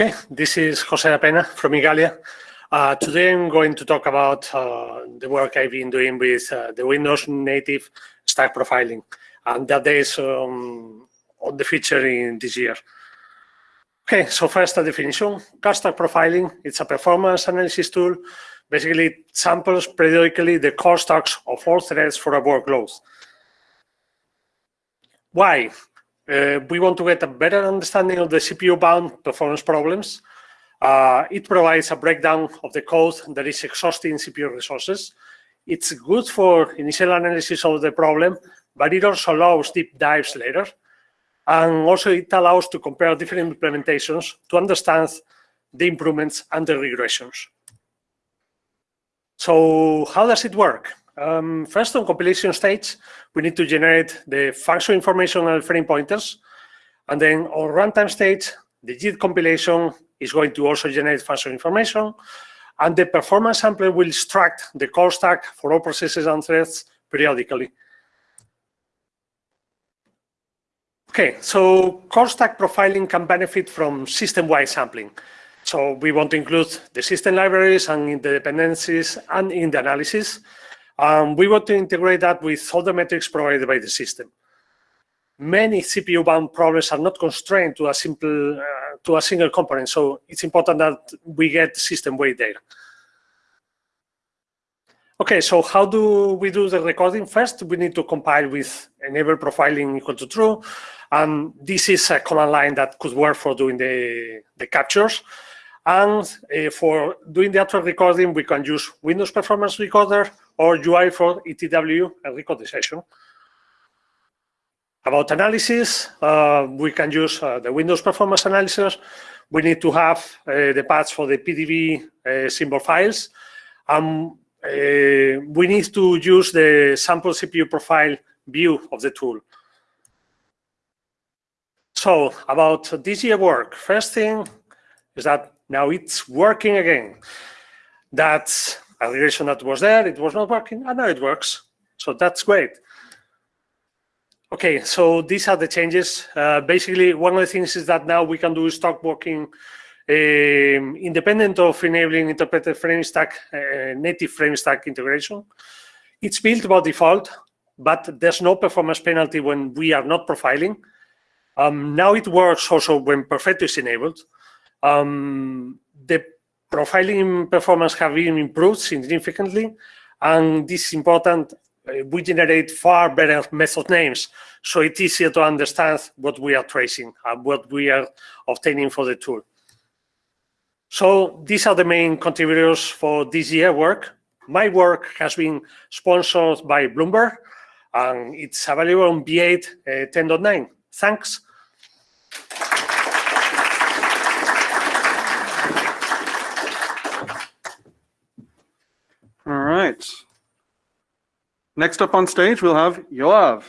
Okay, this is José Dapena from Igalia. Uh, today I'm going to talk about uh, the work I've been doing with uh, the Windows native stack profiling and that is um, on the feature in this year. Okay, so first a definition. Call stack profiling, it's a performance analysis tool. Basically, it samples periodically the call stacks of all threads for a workload. Why? Uh, we want to get a better understanding of the CPU-bound performance problems. Uh, it provides a breakdown of the code that is exhausting CPU resources. It's good for initial analysis of the problem, but it also allows deep dives later. And also it allows to compare different implementations to understand the improvements and the regressions. So how does it work? Um, first, on compilation stage, we need to generate the function information and frame pointers. And then on runtime stage, the JIT compilation is going to also generate function information. And the performance sampler will extract the call stack for all processes and threads periodically. Okay, so call stack profiling can benefit from system-wide sampling. So we want to include the system libraries and in the dependencies and in the analysis. Um, we want to integrate that with all the metrics provided by the system. Many CPU-bound problems are not constrained to a simple uh, to a single component, so it's important that we get system-wide data. Okay, so how do we do the recording? First, we need to compile with enable profiling equal to true. And this is a command line that could work for doing the, the captures. And uh, for doing the actual recording, we can use Windows Performance Recorder or UI for ETW and record the session. About analysis, uh, we can use uh, the Windows Performance Analysis. We need to have uh, the paths for the PDB uh, symbol files. Um, we need to use the sample CPU profile view of the tool. So about this year work, first thing is that now it's working again. That's a regression that was there, it was not working, and now it works. So that's great. Okay, so these are the changes. Uh, basically, one of the things is that now we can do stack walking um, independent of enabling interpreted frame stack, uh, native frame stack integration. It's built by default, but there's no performance penalty when we are not profiling. Um, now it works also when Perfetto is enabled. Um, the profiling performance have been improved significantly, and this is important. Uh, we generate far better method names, so it's easier to understand what we are tracing and what we are obtaining for the tool. So these are the main contributors for this year work. My work has been sponsored by Bloomberg, and it's available on V8 uh, 10.9. Thanks. All right. Next up on stage, we'll have Yoav.